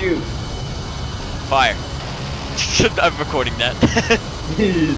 shoot. Fire. I'm recording that.